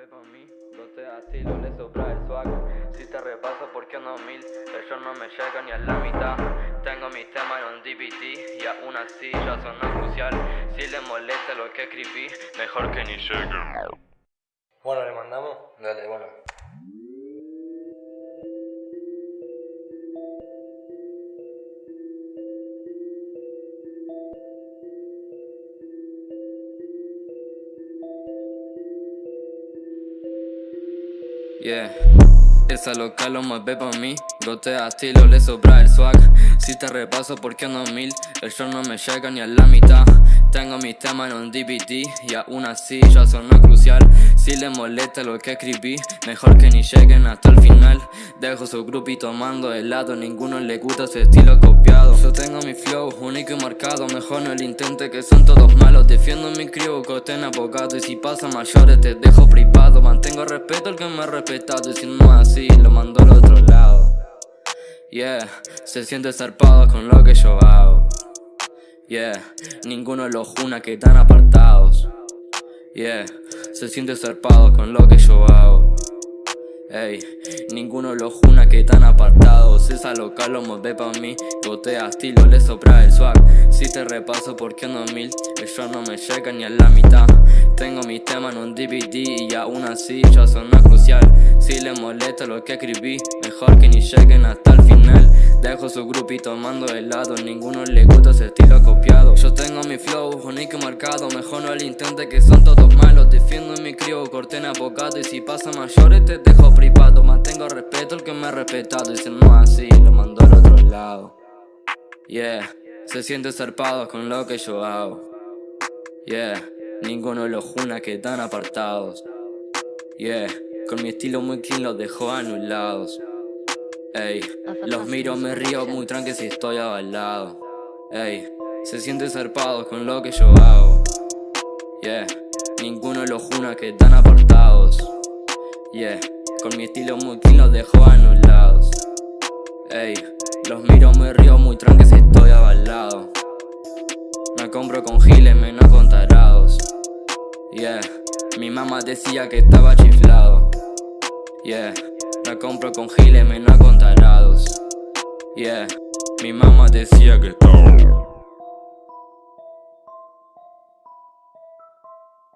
ve pa' mí, le sobra el swag. Si te repaso porque ando mil, ellos no me llegan ni a la mitad. Tengo mis temas en un DVD y aún así ya son crucial Si les molesta lo que escribí, mejor que ni lleguen Bueno, le mandamos. Dale, bueno Yeah, esa local lo más ve pa' mí. Gotea estilo, le sobra el swag. Si te repaso porque ando mil Ellos no me llegan ni a la mitad. Tengo mis temas en un DVD Y aún así ya son crucial. Si les molesta lo que escribí Mejor que ni lleguen hasta el final. Dejo su grupito tomando helado Ninguno le gusta ese estilo copiado. Yo tengo mi flow único y marcado Mejor no el intente que son todos malos. Defiendo mi crew, costen abogado Y si pasa mayores te dejo privado. Mantengo respeto al que me ha respetado Y si no así lo mando al otro lado. Yeah, se siente zarpado con lo que yo hago. Yeah, ninguno de los juna que están apartados. Yeah, se siente zarpado con lo que yo hago Ey, ninguno los juna que están apartados. Esa local lo ve pa' mí. Gotea estilo, le sopra el swag. Si te repaso porque ando mil Ellos no me llegan ni a la mitad. Tengo mis temas en un DVD Y aún así ya son crucial Lo que escribí. Mejor que ni lleguen hasta el final. Dejo su grupito tomando helado Ninguno le gusta ese estilo copiado. Yo tengo mi flow, único y marcado. Mejor no el intente que son todos malos. Defiendo mi crío, corten abogado. Y si pasa mayores te dejo privado. Mantengo respeto al que me ha respetado. Y si no así, lo mando al otro lado. Yeah, se siente zarpado con lo que yo hago. Yeah, ninguno de los juna que están apartados. Yeah, con mi estilo muy clean los dejo anulados. Ey, los miro, me río muy tranqui si estoy avalado Ey, se siente zarpado con lo que yo hago. Yeah, ninguno de los juna que están apartados. Yeah, con mi estilo muy clean los dejo anulados. Ey, los miro, me río muy tranqui si estoy avalado Me compro con giles, menos con tarados Yeah, mi mamá decía que estaba chiflado Yeah. La compro con giles, menos con tarados Yeah, mi mamá decía que estaba